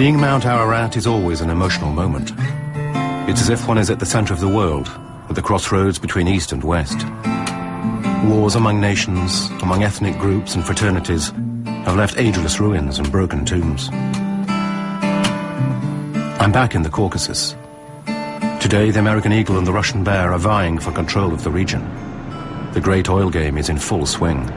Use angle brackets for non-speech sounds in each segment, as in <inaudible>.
Seeing Mount Ararat is always an emotional moment. It's as if one is at the center of the world, at the crossroads between East and West. Wars among nations, among ethnic groups and fraternities have left ageless ruins and broken tombs. I'm back in the Caucasus. Today, the American eagle and the Russian bear are vying for control of the region. The great oil game is in full swing.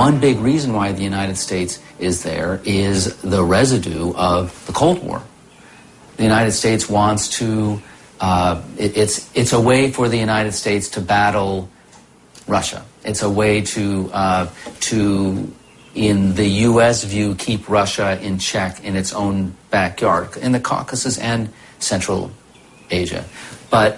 One big reason why the United States is there is the residue of the Cold War. The United States wants to, uh, it, it's, it's a way for the United States to battle Russia. It's a way to, uh, to, in the U.S. view, keep Russia in check in its own backyard, in the Caucasus and Central Asia. But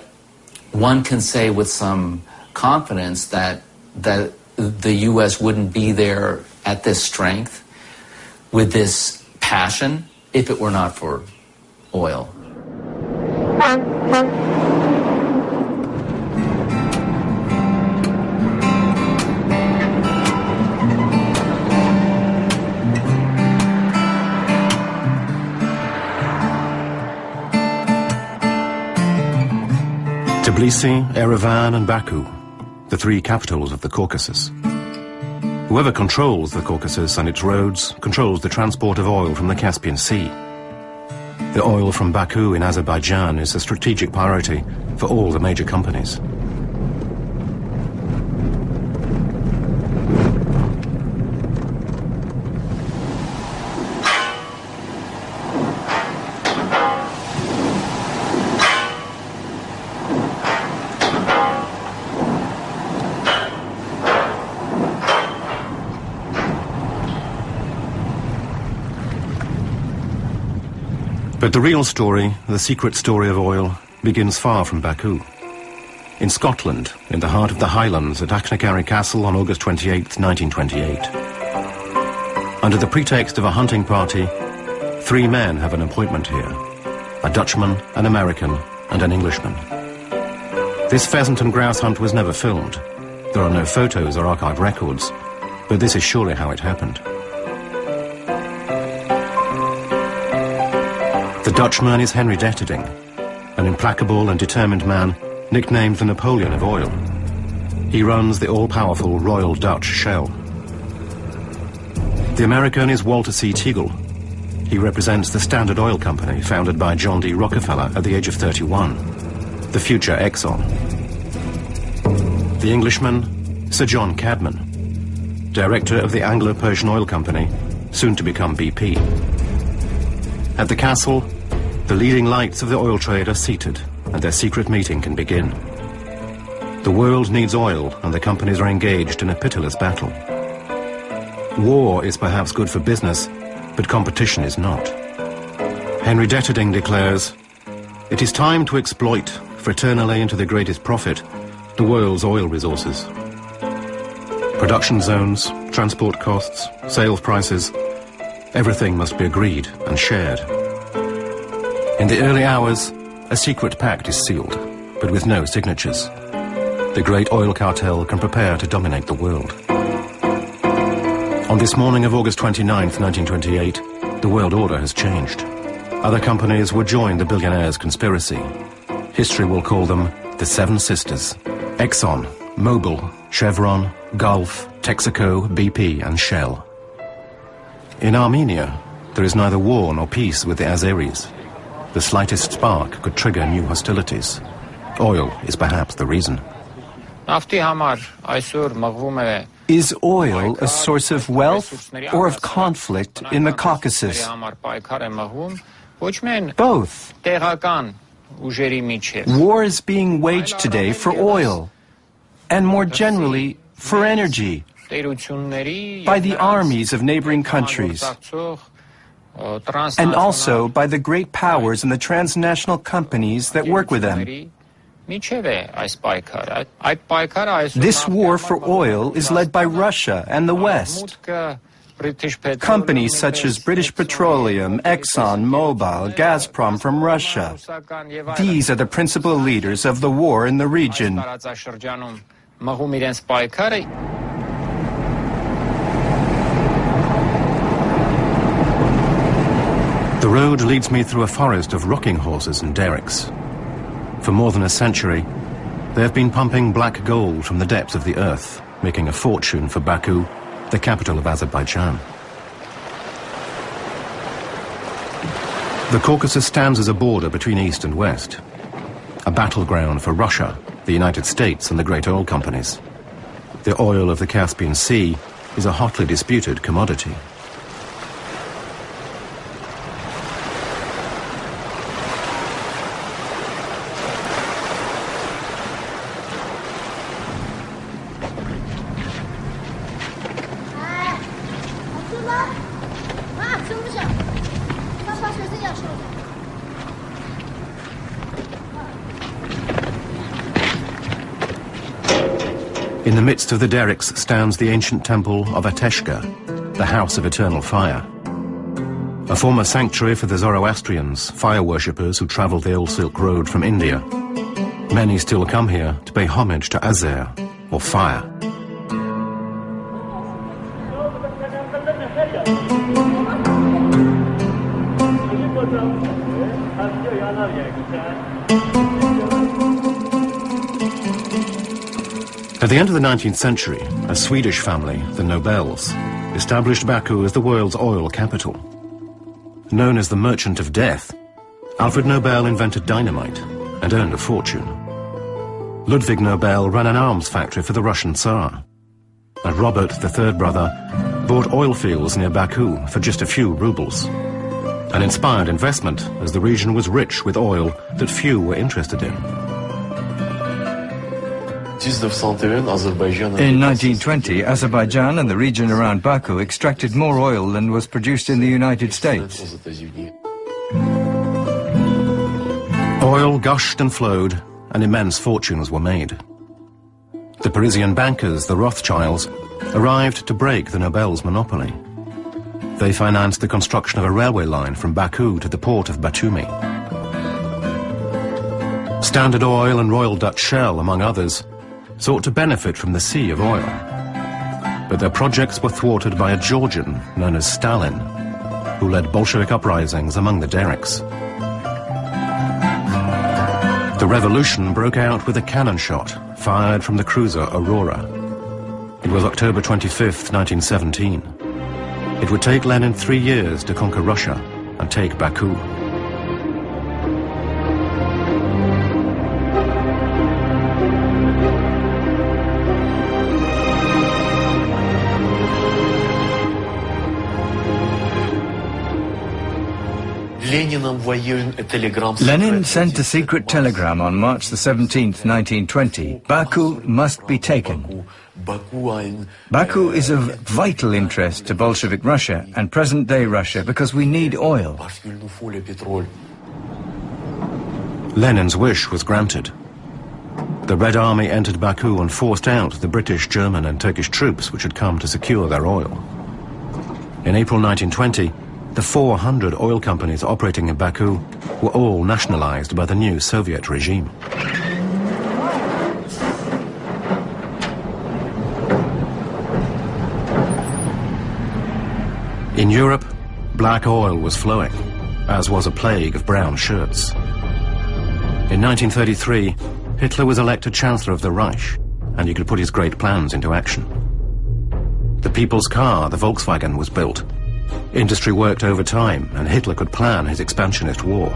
one can say with some confidence that, that the U.S. wouldn't be there at this strength, with this passion, if it were not for oil. Tbilisi, Erevan and Baku the three capitals of the Caucasus. Whoever controls the Caucasus and its roads controls the transport of oil from the Caspian Sea. The oil from Baku in Azerbaijan is a strategic priority for all the major companies. But the real story, the secret story of oil, begins far from Baku. In Scotland, in the heart of the Highlands at Achnacarry Castle on August 28, 1928. Under the pretext of a hunting party, three men have an appointment here. A Dutchman, an American, and an Englishman. This pheasant and grouse hunt was never filmed. There are no photos or archive records, but this is surely how it happened. The Dutchman is Henry Deterding, an implacable and determined man nicknamed the Napoleon of oil. He runs the all-powerful Royal Dutch Shell. The American is Walter C. Teagle. He represents the Standard Oil Company, founded by John D. Rockefeller at the age of 31, the future Exxon. The Englishman, Sir John Cadman, director of the Anglo-Persian Oil Company, soon to become BP. At the castle, the leading lights of the oil trade are seated and their secret meeting can begin. The world needs oil and the companies are engaged in a pitiless battle. War is perhaps good for business, but competition is not. Henry Deterding declares, it is time to exploit, fraternally and to the greatest profit, the world's oil resources. Production zones, transport costs, sales prices, Everything must be agreed and shared. In the early hours, a secret pact is sealed, but with no signatures. The great oil cartel can prepare to dominate the world. On this morning of August 29, 1928, the world order has changed. Other companies would join the billionaires' conspiracy. History will call them the Seven Sisters. Exxon, Mobil, Chevron, Gulf, Texaco, BP and Shell. In Armenia, there is neither war nor peace with the Azeris. The slightest spark could trigger new hostilities. Oil is perhaps the reason. Is oil a source of wealth or of conflict in the Caucasus? Both. War is being waged today for oil, and more generally, for energy by the armies of neighboring countries, and also by the great powers and the transnational companies that work with them. This war for oil is led by Russia and the West. Companies such as British Petroleum, Exxon, Mobil, Gazprom from Russia. These are the principal leaders of the war in the region. The road leads me through a forest of rocking horses and derricks. For more than a century, they have been pumping black gold from the depths of the earth, making a fortune for Baku, the capital of Azerbaijan. The Caucasus stands as a border between East and West, a battleground for Russia, the United States and the great oil companies. The oil of the Caspian Sea is a hotly disputed commodity. Midst of the derricks stands the ancient temple of Ateshgah, the House of Eternal Fire. A former sanctuary for the Zoroastrians, fire worshippers who travelled the old Silk Road from India. Many still come here to pay homage to Azer, or fire. End of the 19th century, a Swedish family, the Nobels, established Baku as the world's oil capital. Known as the Merchant of Death, Alfred Nobel invented dynamite and earned a fortune. Ludwig Nobel ran an arms factory for the Russian Tsar. And Robert, the third brother, bought oil fields near Baku for just a few rubles. An inspired investment, as the region was rich with oil that few were interested in. In 1920, Azerbaijan and the region around Baku extracted more oil than was produced in the United States. Oil gushed and flowed, and immense fortunes were made. The Parisian bankers, the Rothschilds, arrived to break the Nobel's monopoly. They financed the construction of a railway line from Baku to the port of Batumi. Standard Oil and Royal Dutch Shell, among others, sought to benefit from the sea of oil. But their projects were thwarted by a Georgian known as Stalin, who led Bolshevik uprisings among the derricks. The revolution broke out with a cannon shot fired from the cruiser Aurora. It was October 25, 1917. It would take Lenin three years to conquer Russia and take Baku. Lenin sent a secret telegram on March the 17th, 1920. Baku must be taken. Baku is of vital interest to Bolshevik Russia and present-day Russia because we need oil. Lenin's wish was granted. The Red Army entered Baku and forced out the British, German and Turkish troops which had come to secure their oil. In April 1920, the 400 oil companies operating in Baku were all nationalized by the new Soviet regime. In Europe, black oil was flowing, as was a plague of brown shirts. In 1933, Hitler was elected Chancellor of the Reich, and he could put his great plans into action. The people's car, the Volkswagen, was built, Industry worked overtime, and Hitler could plan his expansionist war.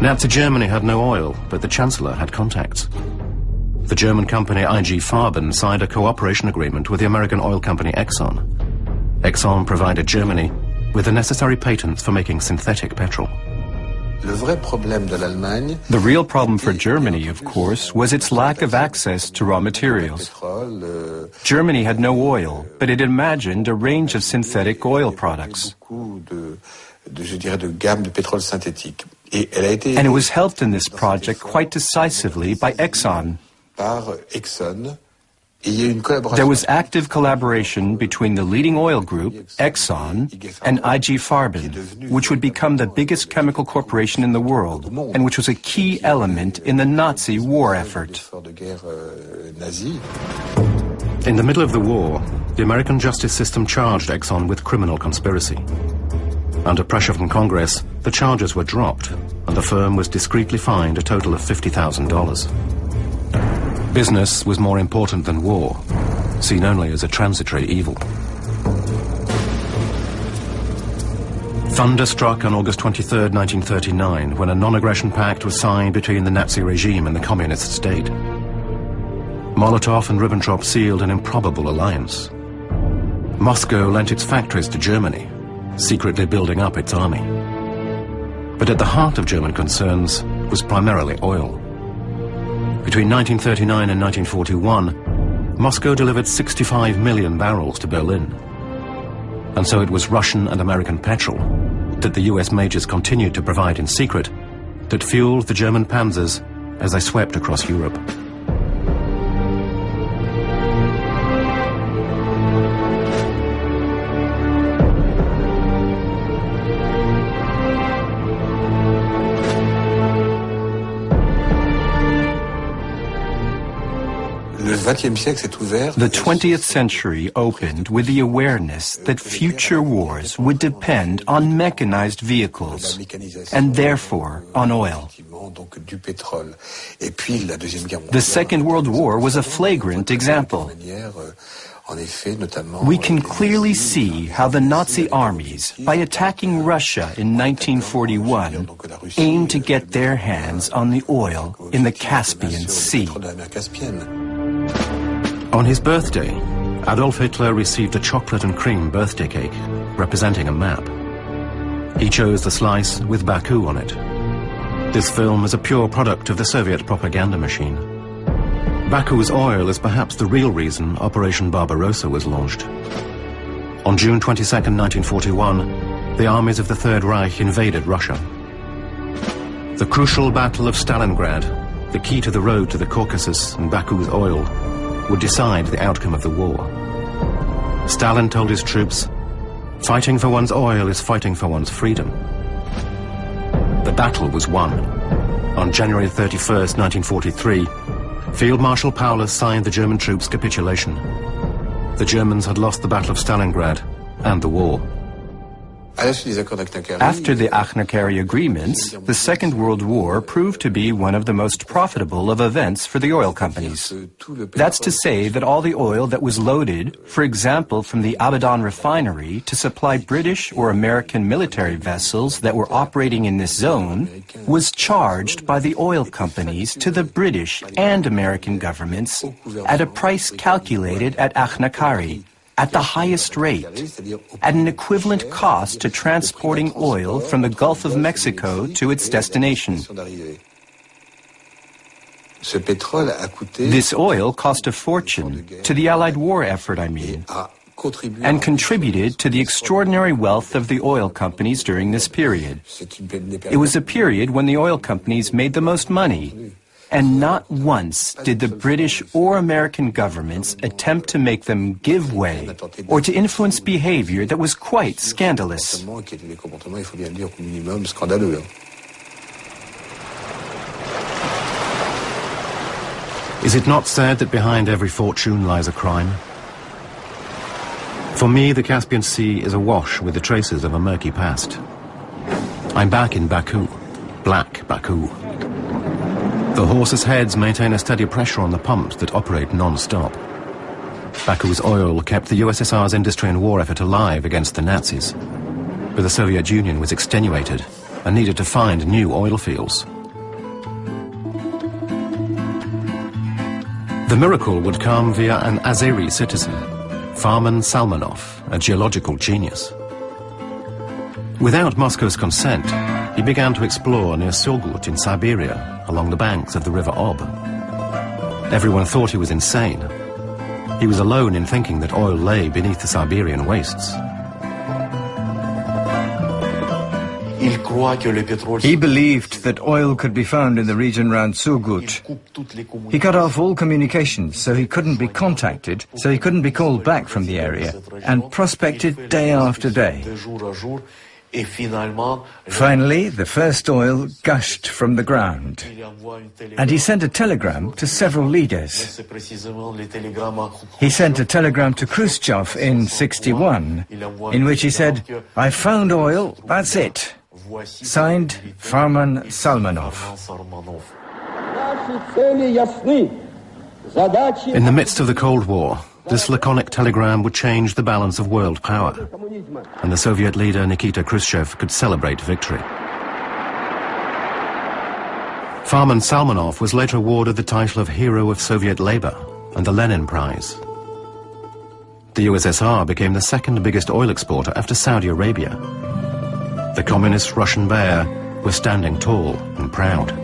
Nazi Germany had no oil, but the Chancellor had contacts. The German company IG Farben signed a cooperation agreement with the American oil company Exxon. Exxon provided Germany with the necessary patents for making synthetic petrol. The real problem for Germany, of course, was its lack of access to raw materials. Germany had no oil, but it imagined a range of synthetic oil products. And it was helped in this project quite decisively by Exxon. There was active collaboration between the leading oil group, Exxon, and IG Farben, which would become the biggest chemical corporation in the world, and which was a key element in the Nazi war effort. In the middle of the war, the American justice system charged Exxon with criminal conspiracy. Under pressure from Congress, the charges were dropped, and the firm was discreetly fined a total of $50,000. Business was more important than war, seen only as a transitory evil. Thunder struck on August 23, 1939, when a non-aggression pact was signed between the Nazi regime and the communist state. Molotov and Ribbentrop sealed an improbable alliance. Moscow lent its factories to Germany, secretly building up its army. But at the heart of German concerns was primarily oil. Between 1939 and 1941, Moscow delivered 65 million barrels to Berlin. And so it was Russian and American petrol that the US majors continued to provide in secret that fueled the German panzers as they swept across Europe. The 20th century opened with the awareness that future wars would depend on mechanized vehicles and therefore on oil. The Second World War was a flagrant example. We can clearly see how the Nazi armies, by attacking Russia in 1941, aimed to get their hands on the oil in the Caspian Sea. On his birthday, Adolf Hitler received a chocolate and cream birthday cake representing a map. He chose the slice with Baku on it. This film is a pure product of the Soviet propaganda machine. Baku's oil is perhaps the real reason Operation Barbarossa was launched. On June 22, 1941, the armies of the Third Reich invaded Russia. The crucial Battle of Stalingrad, the key to the road to the Caucasus and Baku's oil, would decide the outcome of the war. Stalin told his troops, fighting for one's oil is fighting for one's freedom. The battle was won. On January 31, 1943, Field Marshal Paulus signed the German troops' capitulation. The Germans had lost the Battle of Stalingrad and the war. After the Achnacarry agreements, the Second World War proved to be one of the most profitable of events for the oil companies. That's to say that all the oil that was loaded, for example from the Abadan refinery, to supply British or American military vessels that were operating in this zone, was charged by the oil companies to the British and American governments at a price calculated at Achnacarry, at the highest rate, at an equivalent cost to transporting oil from the Gulf of Mexico to its destination. This oil cost a fortune, to the Allied war effort, I mean, and contributed to the extraordinary wealth of the oil companies during this period. It was a period when the oil companies made the most money, and not once did the British or American governments attempt to make them give way or to influence behavior that was quite scandalous. Is it not said that behind every fortune lies a crime? For me, the Caspian Sea is awash with the traces of a murky past. I'm back in Baku, black Baku. The horses' heads maintain a steady pressure on the pumps that operate non-stop. Baku's oil kept the USSR's industry and war effort alive against the Nazis. But the Soviet Union was extenuated and needed to find new oil fields. The miracle would come via an Azeri citizen, Farman Salmanov, a geological genius. Without Moscow's consent, he began to explore near Surgut in Siberia, along the banks of the river Ob. Everyone thought he was insane. He was alone in thinking that oil lay beneath the Siberian wastes. He believed that oil could be found in the region around Surgut. He cut off all communications so he couldn't be contacted, so he couldn't be called back from the area, and prospected day after day. Finally, the first oil gushed from the ground, and he sent a telegram to several leaders. He sent a telegram to Khrushchev in 61, in which he said, I found oil, that's it. Signed, Farman Salmanov. In the midst of the Cold War, this laconic telegram would change the balance of world power, and the Soviet leader Nikita Khrushchev could celebrate victory. Farman Salmanov was later awarded the title of Hero of Soviet Labour and the Lenin Prize. The USSR became the second biggest oil exporter after Saudi Arabia. The communist Russian bear was standing tall and proud.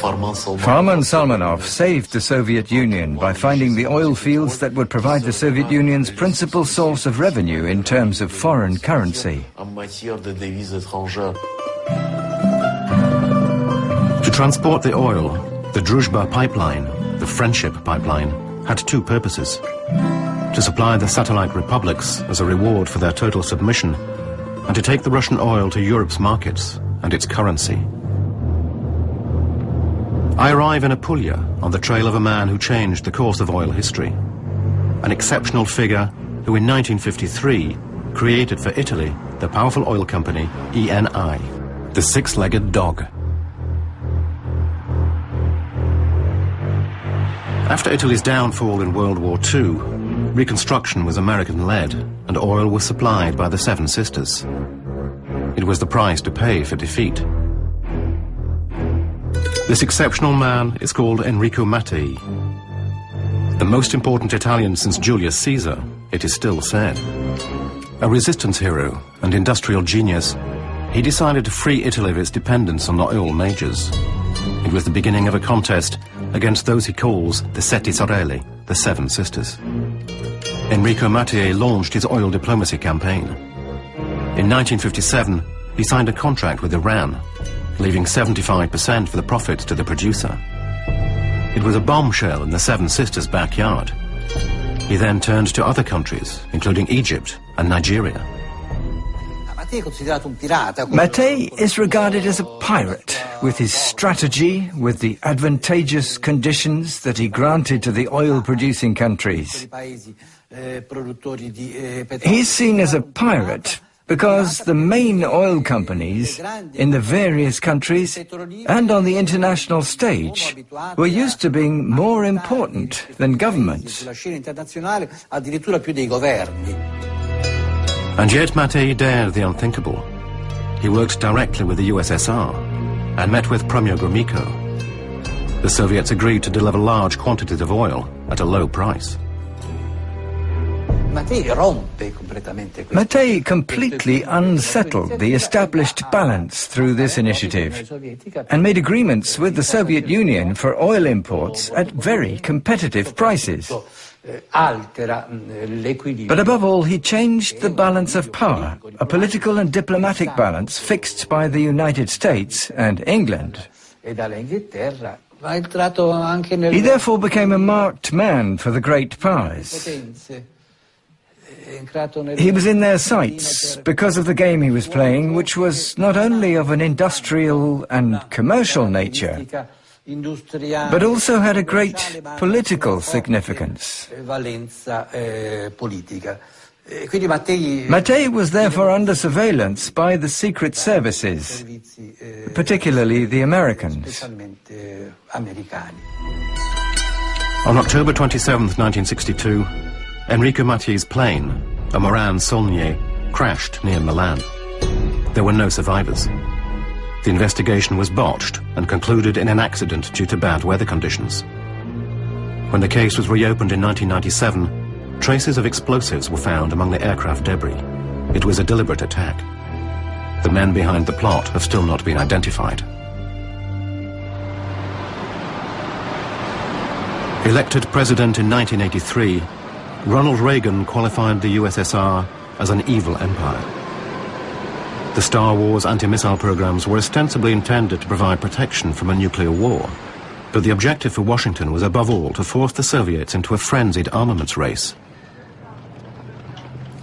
Farman Salmanov saved the Soviet Union by finding the oil fields that would provide the Soviet Union's principal source of revenue in terms of foreign currency. To transport the oil, the Druzhba pipeline, the Friendship pipeline, had two purposes. To supply the satellite republics as a reward for their total submission, and to take the Russian oil to Europe's markets and its currency. I arrive in Apulia on the trail of a man who changed the course of oil history. An exceptional figure who in 1953 created for Italy the powerful oil company ENI, the six-legged dog. After Italy's downfall in World War II, reconstruction was American-led and oil was supplied by the Seven Sisters. It was the price to pay for defeat. This exceptional man is called Enrico Mattei. The most important Italian since Julius Caesar, it is still said. A resistance hero and industrial genius, he decided to free Italy of its dependence on the oil majors. It was the beginning of a contest against those he calls the Sette Sorelle, the Seven Sisters. Enrico Mattei launched his oil diplomacy campaign. In 1957, he signed a contract with Iran leaving 75% for the profits to the producer. It was a bombshell in the Seven Sisters' backyard. He then turned to other countries, including Egypt and Nigeria. Mattei is regarded as a pirate, with his strategy, with the advantageous conditions that he granted to the oil-producing countries. He's seen as a pirate because the main oil companies in the various countries and on the international stage were used to being more important than governments. And yet Mattei dared the unthinkable. He worked directly with the USSR and met with Premier Gromyko. The Soviets agreed to deliver large quantities of oil at a low price. Mattei completely unsettled the established balance through this initiative and made agreements with the Soviet Union for oil imports at very competitive prices. But above all, he changed the balance of power, a political and diplomatic balance fixed by the United States and England. He therefore became a marked man for the great powers. He was in their sights because of the game he was playing, which was not only of an industrial and commercial nature, but also had a great political significance. Mattei was therefore under surveillance by the secret services, particularly the Americans. On October 27, 1962, Enrico Mattei's plane, a Morane Saulnier, crashed near Milan. There were no survivors. The investigation was botched and concluded in an accident due to bad weather conditions. When the case was reopened in 1997, traces of explosives were found among the aircraft debris. It was a deliberate attack. The men behind the plot have still not been identified. Elected president in 1983, Ronald Reagan qualified the USSR as an evil empire. The Star Wars anti-missile programs were ostensibly intended to provide protection from a nuclear war, but the objective for Washington was above all to force the Soviets into a frenzied armaments race.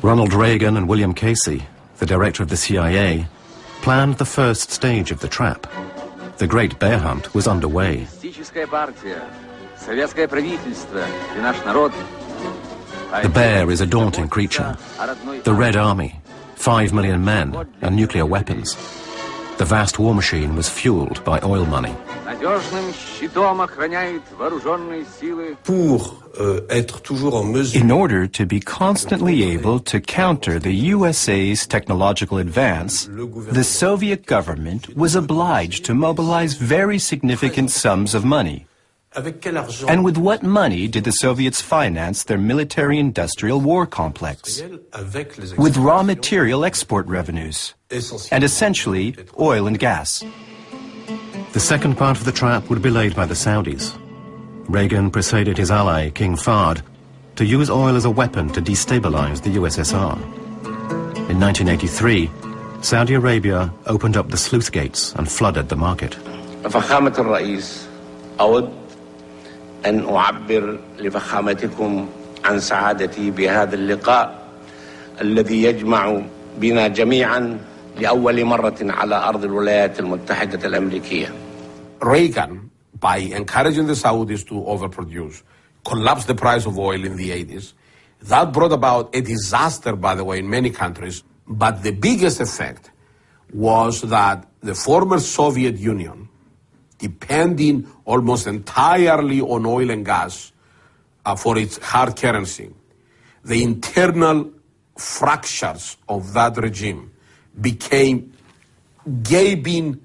Ronald Reagan and William Casey, the director of the CIA, planned the first stage of the trap. The Great Bear Hunt was underway. The bear is a daunting creature. The Red Army, five million men, and nuclear weapons. The vast war machine was fueled by oil money. In order to be constantly able to counter the USA's technological advance, the Soviet government was obliged to mobilize very significant sums of money. And with what money did the Soviets finance their military-industrial war complex? With raw material export revenues, and essentially oil and gas. The second part of the trap would be laid by the Saudis. Reagan persuaded his ally, King Fahd, to use oil as a weapon to destabilize the USSR. In 1983, Saudi Arabia opened up the sluice gates and flooded the market. أن أعبر لفخامتكم عن سعادتي بهذا اللقاء الذي يجمع بنا جميعا لأول مرة على أرض الولايات المتحدة الأمريكية. Reagan, by encouraging the Saudis to overproduce, collapsed the price of oil in the 80s. That brought about a disaster, by the way, in many countries. But the biggest effect was that the former Soviet Union depending almost entirely on oil and gas uh, for its hard currency, the internal fractures of that regime became gaping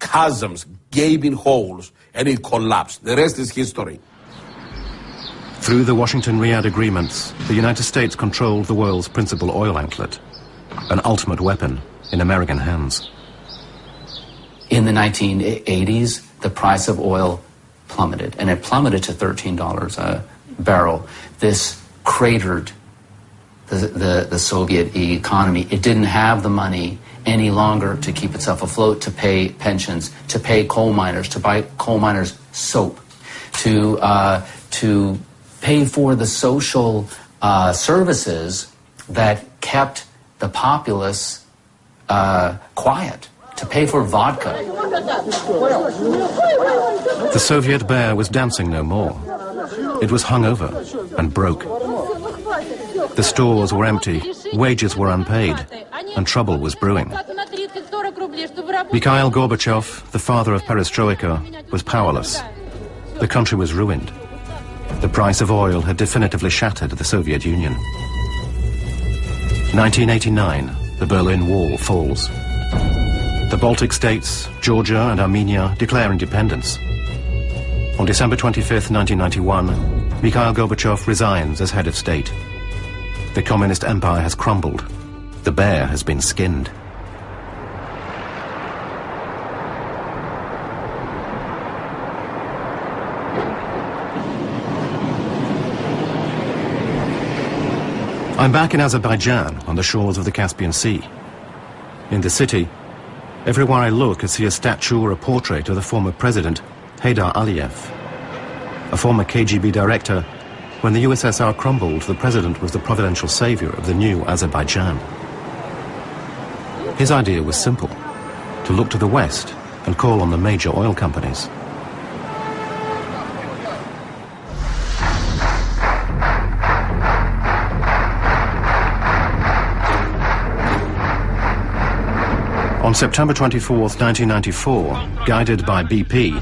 chasms, gaping holes, and it collapsed. The rest is history. Through the Washington-Riyadh agreements, the United States controlled the world's principal oil outlet, an ultimate weapon in American hands. In the 1980s, the price of oil plummeted, and it plummeted to $13 a barrel. This cratered the, the, the Soviet economy. It didn't have the money any longer to keep itself afloat, to pay pensions, to pay coal miners, to buy coal miners soap, to, uh, to pay for the social uh, services that kept the populace uh, quiet to pay for vodka. The Soviet bear was dancing no more. It was hungover and broke. The stores were empty, wages were unpaid, and trouble was brewing. Mikhail Gorbachev, the father of perestroika, was powerless. The country was ruined. The price of oil had definitively shattered the Soviet Union. 1989, the Berlin Wall falls. The Baltic states, Georgia and Armenia declare independence. On December 25, 1991, Mikhail Gorbachev resigns as head of state. The communist empire has crumbled. The bear has been skinned. I'm back in Azerbaijan on the shores of the Caspian Sea. In the city, Everywhere I look, I see a statue or a portrait of the former president, Heydar Aliyev. A former KGB director, when the USSR crumbled, the president was the providential savior of the new Azerbaijan. His idea was simple, to look to the west and call on the major oil companies. On September 24, 1994, guided by BP,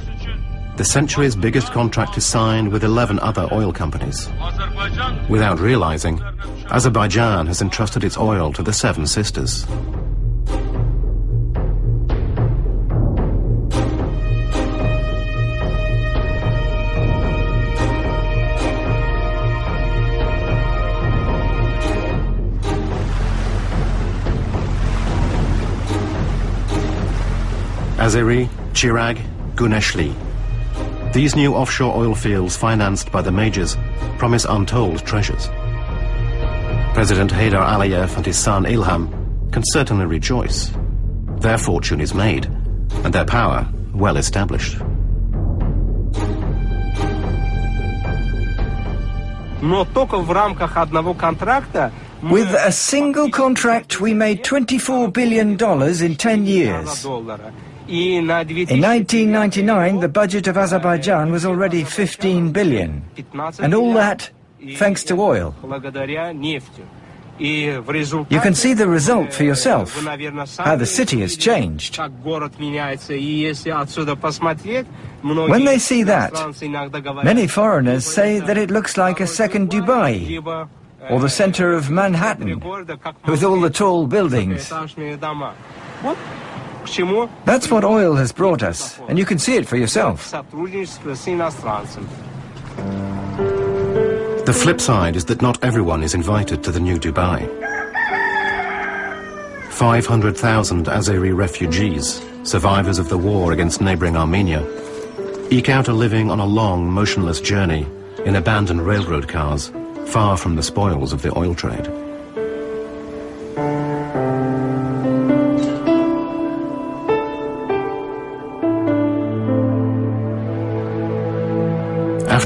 the century's biggest contract is signed with 11 other oil companies. Without realizing, Azerbaijan has entrusted its oil to the Seven Sisters. Azeri, Chirag, Guneshli. These new offshore oil fields financed by the majors promise untold treasures. President Heydar Aliyev and his son Ilham can certainly rejoice. Their fortune is made, and their power well established. With a single contract, we made $24 billion in 10 years. In 1999, the budget of Azerbaijan was already 15 billion. And all that thanks to oil. You can see the result for yourself, how the city has changed. When they see that, many foreigners say that it looks like a second Dubai, or the center of Manhattan, with all the tall buildings. That's what oil has brought us, and you can see it for yourself. The flip side is that not everyone is invited to the new Dubai. 500,000 Azeri refugees, survivors of the war against neighboring Armenia, eke out a living on a long, motionless journey in abandoned railroad cars, far from the spoils of the oil trade.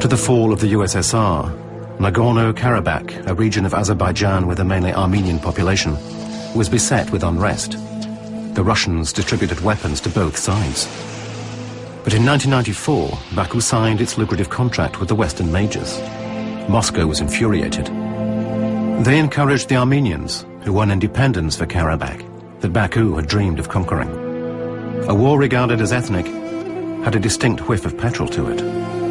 After the fall of the USSR, Nagorno-Karabakh, a region of Azerbaijan with a mainly Armenian population, was beset with unrest. The Russians distributed weapons to both sides. But in 1994, Baku signed its lucrative contract with the Western majors. Moscow was infuriated. They encouraged the Armenians, who won independence for Karabakh, that Baku had dreamed of conquering. A war regarded as ethnic had a distinct whiff of petrol to it.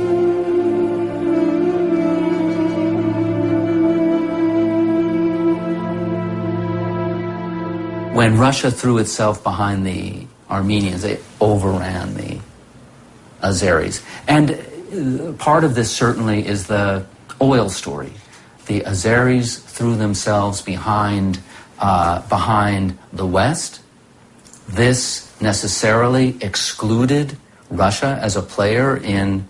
When Russia threw itself behind the Armenians, they overran the Azeris. And uh, part of this certainly is the oil story. The Azeris threw themselves behind, uh, behind the West. This necessarily excluded Russia as a player in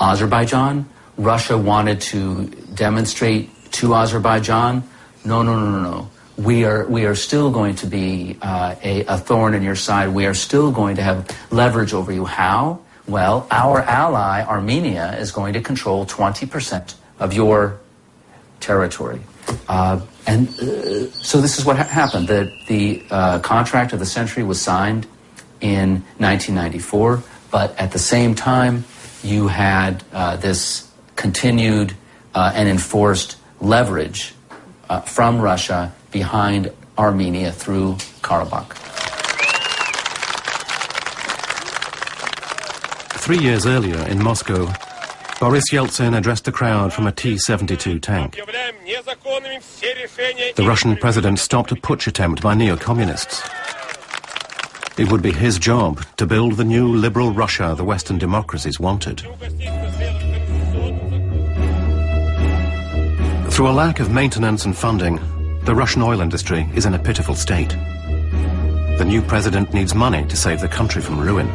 Azerbaijan. Russia wanted to demonstrate to Azerbaijan, no, no, no, no, no we are we are still going to be uh, a, a, thorn in your side. We are still going to have leverage over you. How? Well, our ally Armenia is going to control 20% of your territory. Uh, and uh, so this is what ha happened. The, the uh, contract of the century was signed in 1994, but at the same time, you had uh, this continued uh, and enforced leverage from Russia behind Armenia through Karabakh. Three years earlier in Moscow, Boris Yeltsin addressed the crowd from a T-72 tank. The Russian president stopped a putsch attempt by neo-communists. It would be his job to build the new liberal Russia the Western democracies wanted. Through a lack of maintenance and funding, the Russian oil industry is in a pitiful state. The new president needs money to save the country from ruin.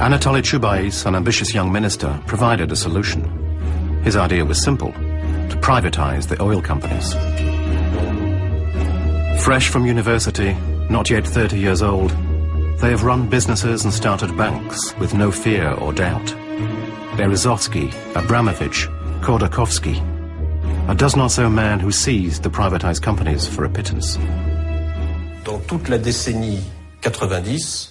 Anatoly Chubais, an ambitious young minister, provided a solution. His idea was simple, to privatize the oil companies. Fresh from university, not yet 30 years old, they have run businesses and started banks with no fear or doubt. Berezovsky, Abramovich, Khodorkovsky. A dozen or so men who seized the privatized companies for a pittance. Dans toute la décennie 90,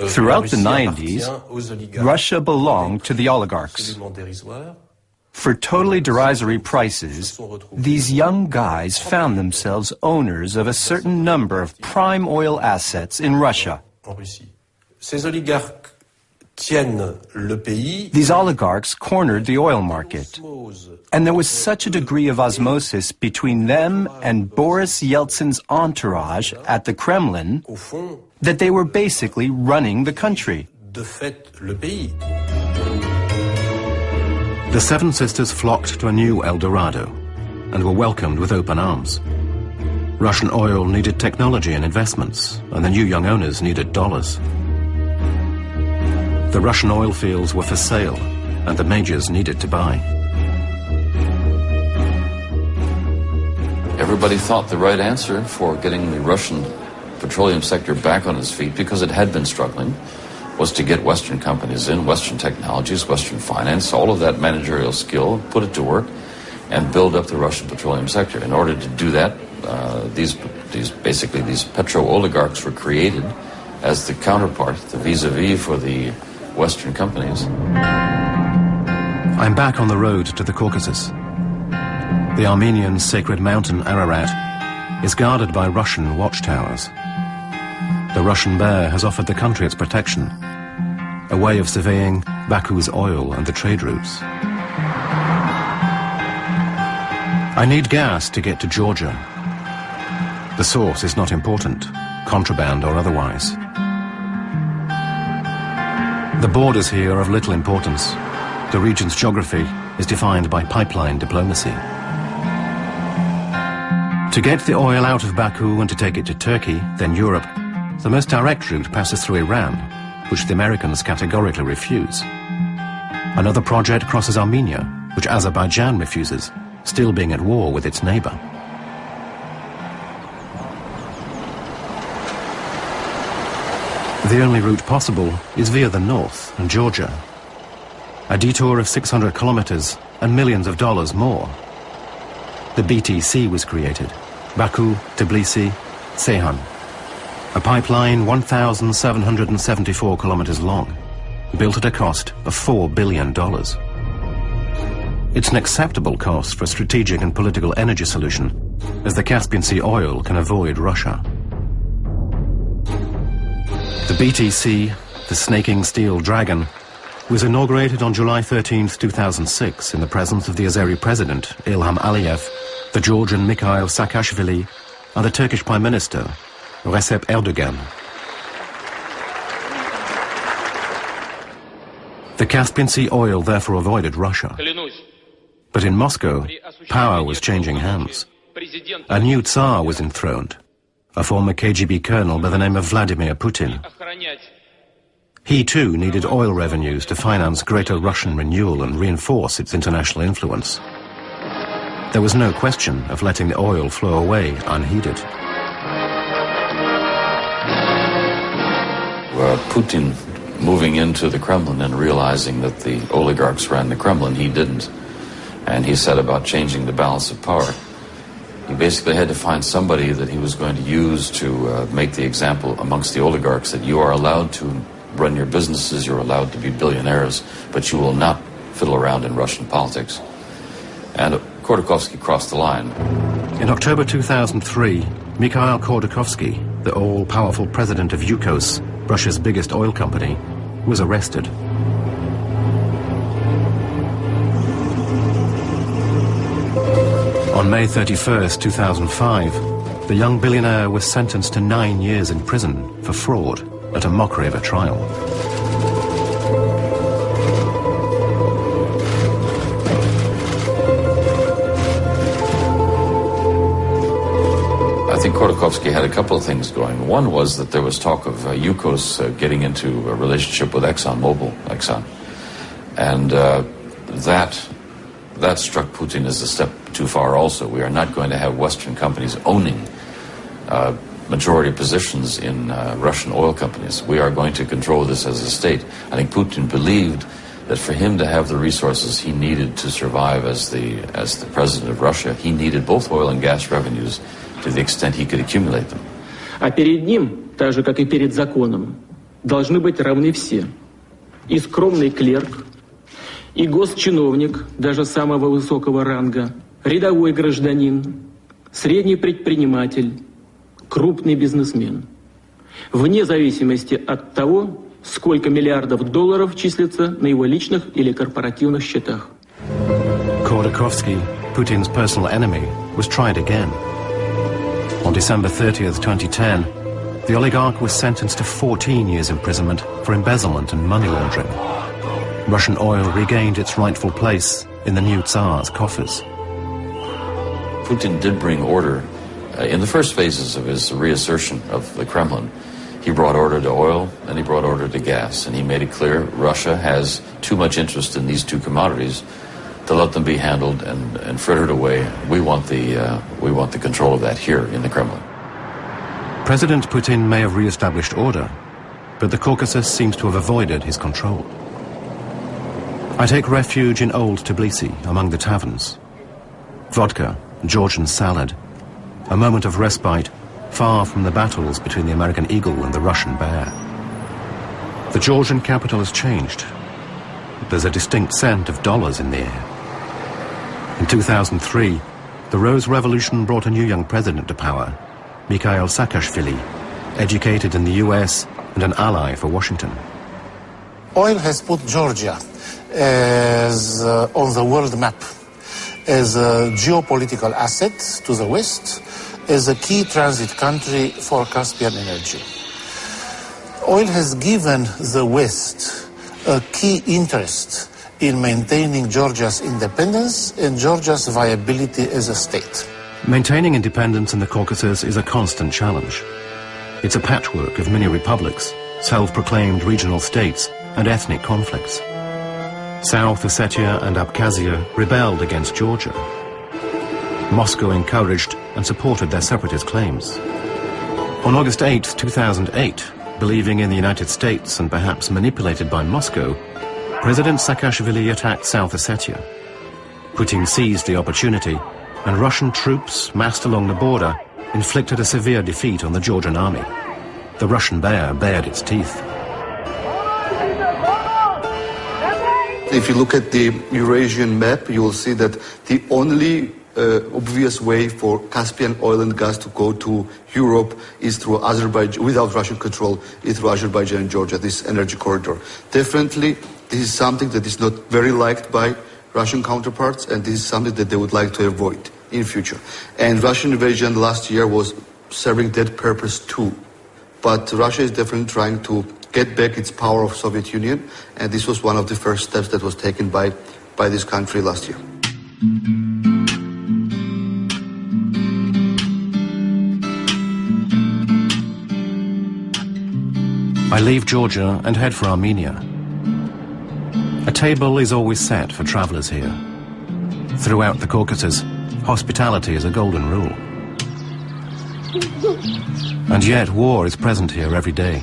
euh, Throughout the 90s, Russia belonged to the oligarchs. For totally derisory prices, these young guys found themselves owners of a certain number of prime oil assets in Russia. Ces oligarques these oligarchs cornered the oil market. And there was such a degree of osmosis between them and Boris Yeltsin's entourage at the Kremlin that they were basically running the country. The Seven Sisters flocked to a new El Dorado and were welcomed with open arms. Russian oil needed technology and investments, and the new young owners needed dollars. The Russian oil fields were for sale, and the majors needed to buy. Everybody thought the right answer for getting the Russian petroleum sector back on its feet, because it had been struggling, was to get Western companies in, Western technologies, Western finance, all of that managerial skill, put it to work, and build up the Russian petroleum sector. In order to do that, uh, these, these basically these petro oligarchs were created as the counterpart, the vis-a-vis for the Western companies. I'm back on the road to the Caucasus. The Armenian sacred mountain Ararat is guarded by Russian watchtowers. The Russian bear has offered the country its protection, a way of surveying Baku's oil and the trade routes. I need gas to get to Georgia. The source is not important, contraband or otherwise. The borders here are of little importance. The region's geography is defined by pipeline diplomacy. To get the oil out of Baku and to take it to Turkey, then Europe, the most direct route passes through Iran, which the Americans categorically refuse. Another project crosses Armenia, which Azerbaijan refuses, still being at war with its neighbor. The only route possible is via the north and Georgia. A detour of 600 kilometers and millions of dollars more. The BTC was created. Baku, Tbilisi, Ceyhan. A pipeline 1,774 kilometers long, built at a cost of $4 billion. It's an acceptable cost for a strategic and political energy solution, as the Caspian Sea oil can avoid Russia. The BTC, the snaking steel dragon, was inaugurated on July 13, 2006 in the presence of the Azeri president, Ilham Aliyev, the Georgian Mikhail Saakashvili, and the Turkish Prime Minister, Recep Erdogan. The Caspian Sea oil therefore avoided Russia. But in Moscow, power was changing hands. A new Tsar was enthroned, a former KGB colonel by the name of Vladimir Putin. He too needed oil revenues to finance greater Russian renewal and reinforce its international influence. There was no question of letting the oil flow away unheeded. Uh, Putin moving into the Kremlin and realizing that the oligarchs ran the Kremlin, he didn't. And he set about changing the balance of power. He basically had to find somebody that he was going to use to uh, make the example amongst the oligarchs that you are allowed to run your businesses, you're allowed to be billionaires, but you will not fiddle around in Russian politics. And Khodorkovsky crossed the line. In October 2003, Mikhail Khodorkovsky, the all-powerful president of Yukos, Russia's biggest oil company, was arrested. On May 31, 2005, the young billionaire was sentenced to nine years in prison for fraud at a mockery of a trial. I think Khodorkovsky had a couple of things going. One was that there was talk of uh, Yukos uh, getting into a relationship with ExxonMobil, Exxon. And uh, that that struck Putin as a step too far also. We are not going to have Western companies owning uh, majority positions in uh, Russian oil companies. We are going to control this as a state. I think Putin believed that for him to have the resources he needed to survive as the, as the president of Russia, he needed both oil and gas revenues to the extent he could accumulate them. А перед ним, так же как и перед законом, должны быть равны все. И скромный клерк, и госчиновник даже самого высокого ранга, рядовой гражданин, средний предприниматель, крупный бизнесмен. Вне зависимости от того, сколько миллиардов долларов числится на его личных или корпоративных счетах. Khodorkovsky, Putin's personal enemy, was tried again. On December 30th, 2010, the oligarch was sentenced to 14 years imprisonment for embezzlement and money laundering. Russian oil regained its rightful place in the new Tsar's coffers. Putin did bring order uh, in the first phases of his reassertion of the Kremlin. He brought order to oil and he brought order to gas. And he made it clear Russia has too much interest in these two commodities to let them be handled and, and frittered away. We want, the, uh, we want the control of that here in the Kremlin. President Putin may have re-established order, but the Caucasus seems to have avoided his control. I take refuge in old Tbilisi, among the taverns. Vodka, Georgian salad, a moment of respite far from the battles between the American eagle and the Russian bear. The Georgian capital has changed. There's a distinct scent of dollars in the air. In 2003, the Rose Revolution brought a new young president to power, Mikhail Saakashvili, educated in the US and an ally for Washington. Oil has put Georgia as uh, on the world map as a geopolitical asset to the West as a key transit country for Caspian energy. Oil has given the West a key interest in maintaining Georgia's independence and Georgia's viability as a state. Maintaining independence in the Caucasus is a constant challenge. It's a patchwork of mini republics, self-proclaimed regional states, and ethnic conflicts. South Ossetia and Abkhazia rebelled against Georgia. Moscow encouraged and supported their separatist claims. On August 8, 2008, believing in the United States and perhaps manipulated by Moscow, President Saakashvili attacked South Ossetia. Putin seized the opportunity, and Russian troops massed along the border inflicted a severe defeat on the Georgian army. The Russian bear bared its teeth. If you look at the Eurasian map, you will see that the only uh, obvious way for Caspian oil and gas to go to Europe is through Azerbaijan, without Russian control, is through Azerbaijan and Georgia, this energy corridor. Definitely, this is something that is not very liked by Russian counterparts, and this is something that they would like to avoid in future. And Russian invasion last year was serving that purpose too. But Russia is definitely trying to get back its power of Soviet Union, and this was one of the first steps that was taken by, by this country last year. I leave Georgia and head for Armenia. A table is always set for travelers here. Throughout the Caucasus, hospitality is a golden rule. And yet war is present here every day.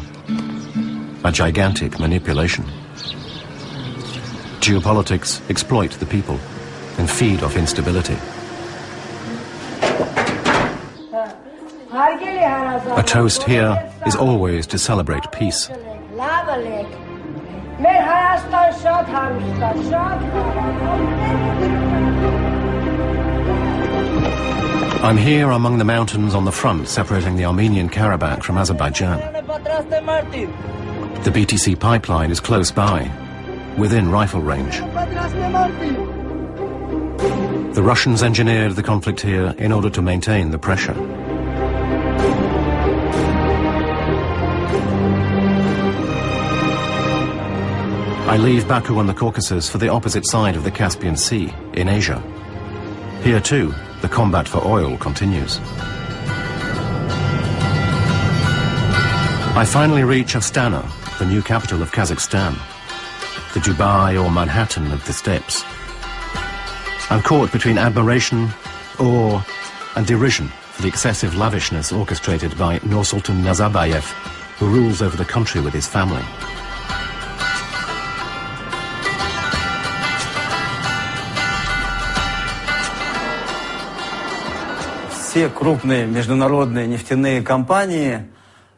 A gigantic manipulation. Geopolitics exploit the people and feed off instability. A toast here is always to celebrate peace. I'm here among the mountains on the front separating the Armenian Karabakh from Azerbaijan. The BTC pipeline is close by, within rifle range. The Russians engineered the conflict here in order to maintain the pressure. I leave Baku on the Caucasus for the opposite side of the Caspian Sea, in Asia. Here too, the combat for oil continues. I finally reach Astana, the new capital of Kazakhstan, the Dubai or Manhattan of the steppes. I'm caught between admiration, awe, and derision for the excessive lavishness orchestrated by Nursultan Nazarbayev, who rules over the country with his family. все крупные международные нефтяные компании сразу же как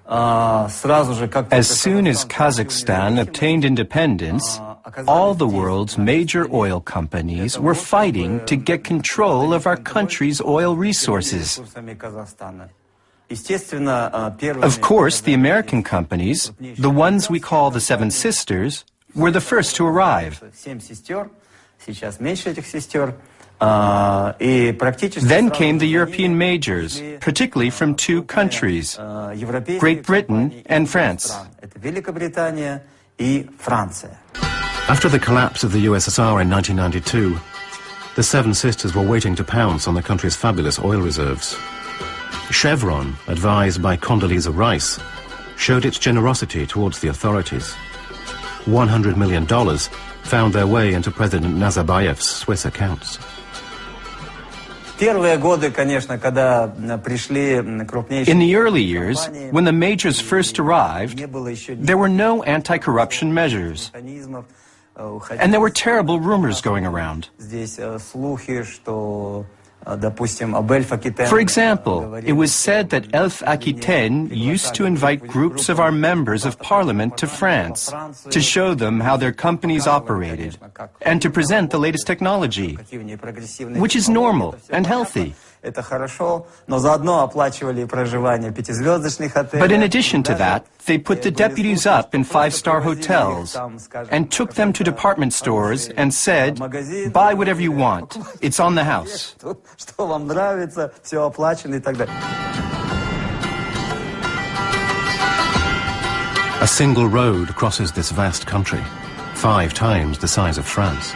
as soon as Kazakhstan obtained independence, all the world's major oil companies were fighting to get control of our country's oil resources. Of course, the American companies, the ones we call the Seven Sisters, were the first to arrive. Then came the European majors, particularly from two countries, Great Britain and France. After the collapse of the USSR in 1992, the Seven Sisters were waiting to pounce on the country's fabulous oil reserves. Chevron, advised by Condoleezza Rice, showed its generosity towards the authorities. $100 million found their way into President Nazarbayev's Swiss accounts. In the early years, when the majors first arrived, there were no anti-corruption measures. And there were terrible rumors going around. For example, it was said that Elf Aquitaine used to invite groups of our members of parliament to France to show them how their companies operated and to present the latest technology, which is normal and healthy. But in addition to that, they put the deputies up in five-star hotels and took them to department stores and said, buy whatever you want, <laughs> it's on the house. A single road crosses this vast country, five times the size of France.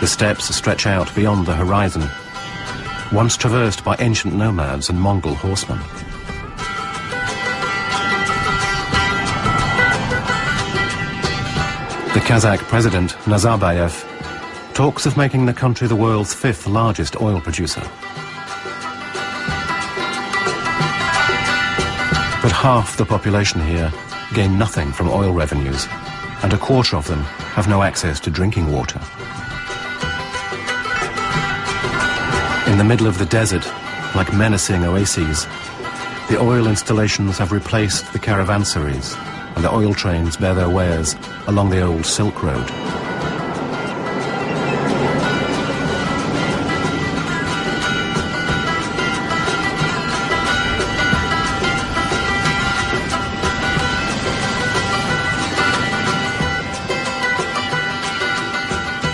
The steppes stretch out beyond the horizon once traversed by ancient nomads and Mongol horsemen. The Kazakh president, Nazarbayev, talks of making the country the world's fifth largest oil producer. But half the population here gain nothing from oil revenues, and a quarter of them have no access to drinking water. In the middle of the desert, like menacing oases, the oil installations have replaced the caravansaries, and the oil trains bear their wares along the old Silk Road.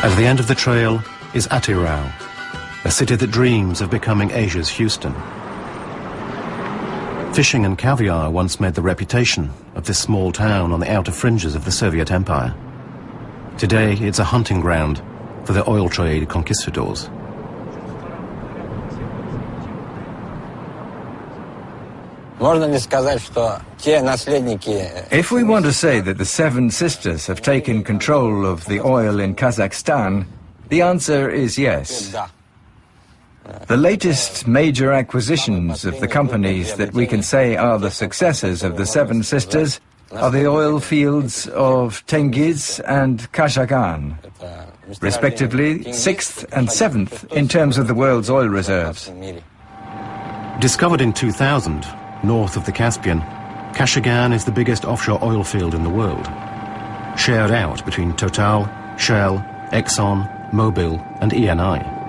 At the end of the trail is Atyrau, a city that dreams of becoming Asia's Houston. Fishing and caviar once made the reputation of this small town on the outer fringes of the Soviet Empire. Today, it's a hunting ground for the oil trade conquistadors. If we want to say that the Seven Sisters have taken control of the oil in Kazakhstan, the answer is yes. The latest major acquisitions of the companies that we can say are the successors of the Seven Sisters are the oil fields of Tengiz and Kashagan, respectively sixth and seventh in terms of the world's oil reserves. Discovered in 2000, north of the Caspian, Kashagan is the biggest offshore oil field in the world, shared out between Total, Shell, Exxon, Mobil and ENI.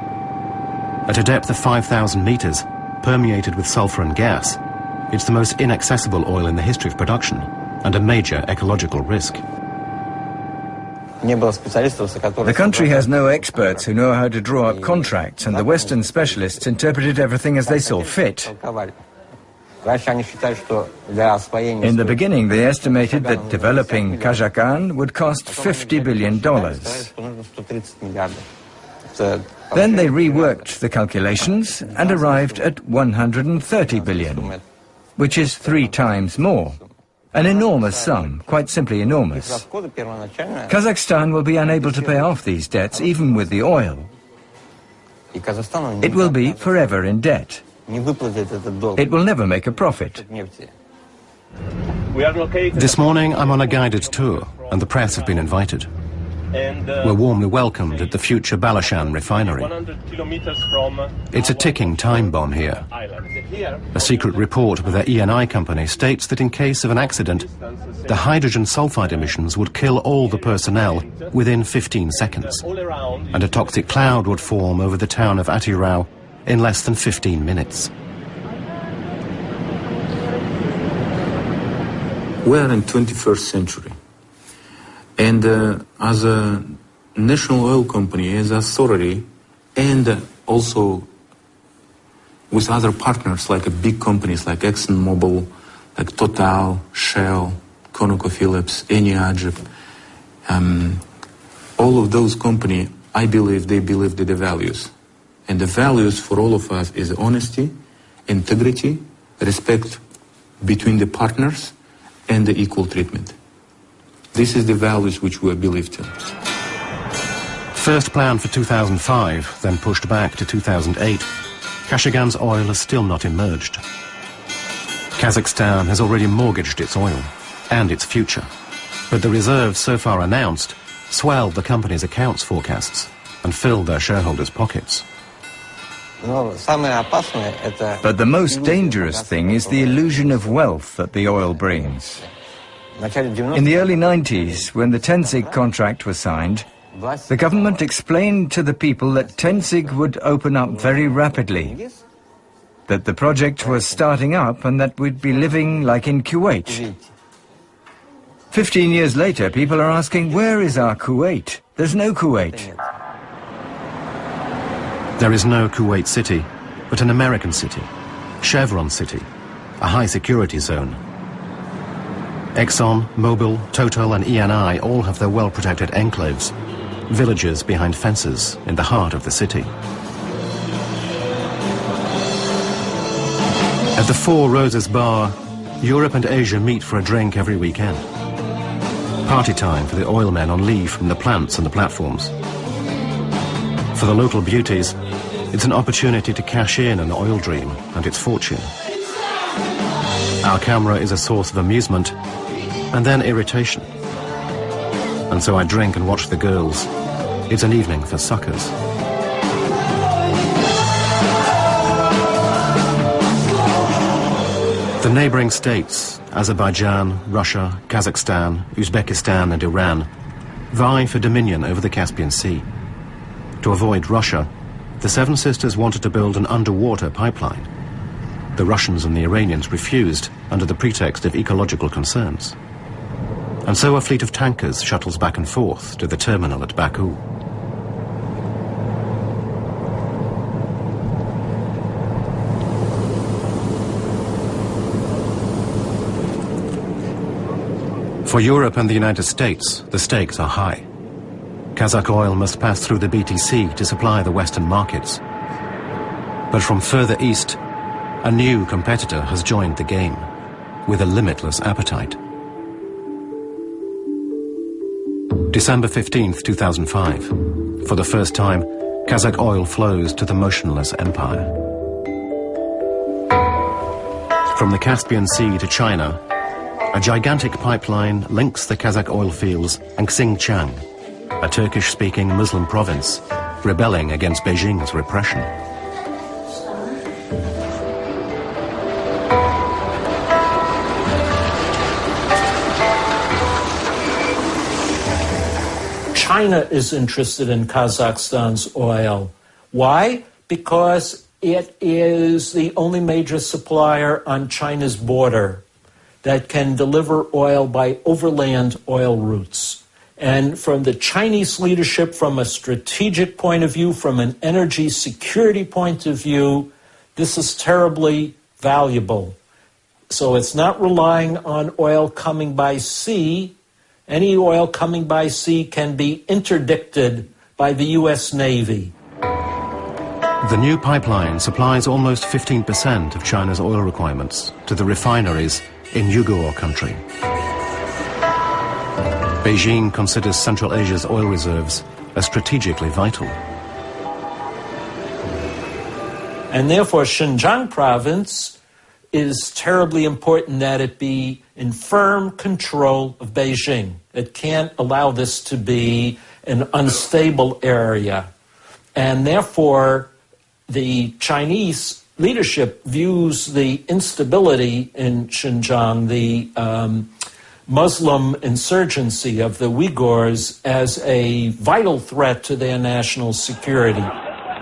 At a depth of 5,000 meters, permeated with sulfur and gas, it's the most inaccessible oil in the history of production and a major ecological risk. The country has no experts who know how to draw up contracts, and the Western specialists interpreted everything as they saw fit. In the beginning, they estimated that developing Kashagan would cost $50 billion. Then they reworked the calculations and arrived at 130 billion, which is three times more. An enormous sum, quite simply enormous. Kazakhstan will be unable to pay off these debts even with the oil. It will be forever in debt. It will never make a profit. This morning I'm on a guided tour and the press have been invited. Uh, We're warmly welcomed at the future Bolashak refinery. It's a ticking time bomb here. A secret report with the ENI company states that in case of an accident, the hydrogen sulfide emissions would kill all the personnel within 15 seconds, and a toxic cloud would form over the town of Atyrau in less than 15 minutes. We are in 21st century. And uh, as a national oil company, as authority, and also with other partners like big companies like ExxonMobil, like Total, Shell, ConocoPhillips, Eni Agip, um, all of those companies, I believe they believe in the values. And the values for all of us is honesty, integrity, respect between the partners, and the equal treatment. This is the values which we believed in. First planned for 2005, then pushed back to 2008, Kashagan's oil has still not emerged. Kazakhstan has already mortgaged its oil and its future, but the reserves so far announced swelled the company's accounts forecasts and filled their shareholders' pockets. But the most dangerous thing is the illusion of wealth that the oil brings. In the early 90s, when the Tengiz contract was signed, the government explained to the people that Tengiz would open up very rapidly, that the project was starting up and that we'd be living like in Kuwait. Fifteen years later, people are asking, where is our Kuwait? There's no Kuwait. There is no Kuwait City, but an American city, Chevron City, a high security zone. Exxon, Mobil, Total and ENI all have their well-protected enclaves, villages behind fences in the heart of the city. At the Four Roses Bar, Europe and Asia meet for a drink every weekend. Party time for the oil men on leave from the plants and the platforms. For the local beauties, it's an opportunity to cash in an oil dream and its fortune. Our camera is a source of amusement and then irritation. And so I drink and watch the girls. It's an evening for suckers. The neighboring states, Azerbaijan, Russia, Kazakhstan, Uzbekistan and Iran, vie for dominion over the Caspian Sea. To avoid Russia, the Seven Sisters wanted to build an underwater pipeline. The Russians and the Iranians refused under the pretext of ecological concerns. And so a fleet of tankers shuttles back and forth to the terminal at Baku. For Europe and the United States, the stakes are high. Kazakh oil must pass through the BTC to supply the Western markets. But from further east, a new competitor has joined the game, with a limitless appetite. December 15, 2005. For the first time, Kazakh oil flows to the motionless empire. From the Caspian Sea to China, a gigantic pipeline links the Kazakh oil fields and Xinjiang, a Turkish-speaking Muslim province, rebelling against Beijing's repression. China is interested in Kazakhstan's oil. Why? Because it is the only major supplier on China's border that can deliver oil by overland oil routes. And from the Chinese leadership, from a strategic point of view, from an energy security point of view, this is terribly valuable. So it's not relying on oil coming by sea. Any oil coming by sea can be interdicted by the U.S. Navy. The new pipeline supplies almost 15% of China's oil requirements to the refineries in Uyghur country. Beijing considers Central Asia's oil reserves as strategically vital. And therefore, Xinjiang province is terribly important that it be in firm control of Beijing. It can't allow this to be an unstable area. And therefore, the Chinese leadership views the instability in Xinjiang, the um, Muslim insurgency of the Uyghurs, as a vital threat to their national security.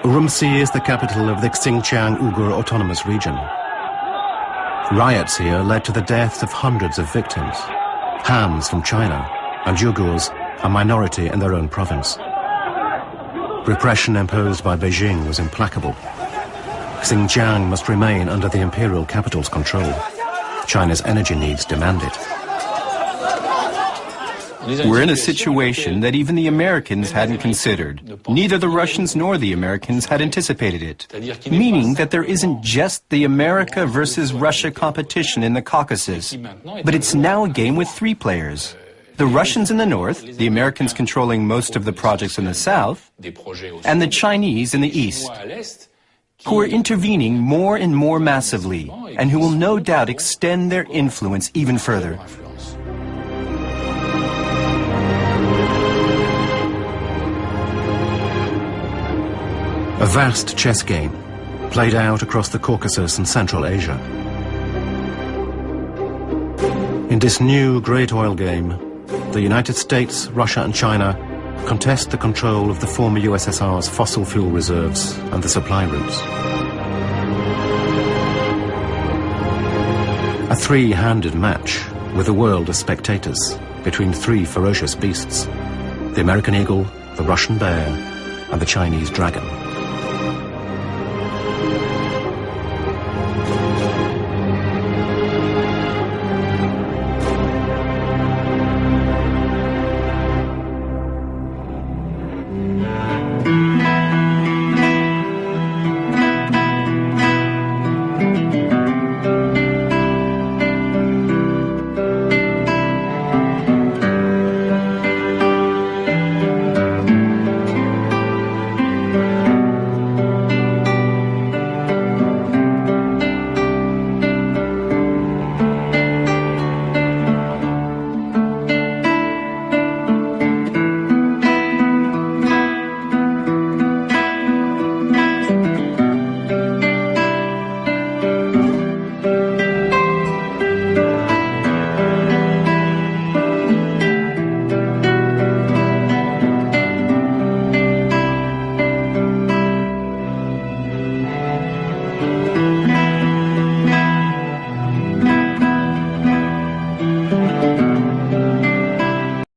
Urumqi is the capital of the Xinjiang Uyghur Autonomous Region. Riots here led to the deaths of hundreds of victims. Hans from China and Uyghurs, a minority in their own province. Repression imposed by Beijing was implacable. Xinjiang must remain under the imperial capital's control. China's energy needs demand it. We're in a situation that even the Americans hadn't considered. Neither the Russians nor the Americans had anticipated it. Meaning that there isn't just the America versus Russia competition in the Caucasus, but it's now a game with three players. The Russians in the north, the Americans controlling most of the projects in the south, and the Chinese in the east, who are intervening more and more massively, and who will no doubt extend their influence even further. A vast chess game, played out across the Caucasus and Central Asia. In this new great oil game, the United States, Russia and China contest the control of the former USSR's fossil fuel reserves and the supply routes. A three-handed match with a world as spectators between three ferocious beasts, the American eagle, the Russian bear and the Chinese dragon.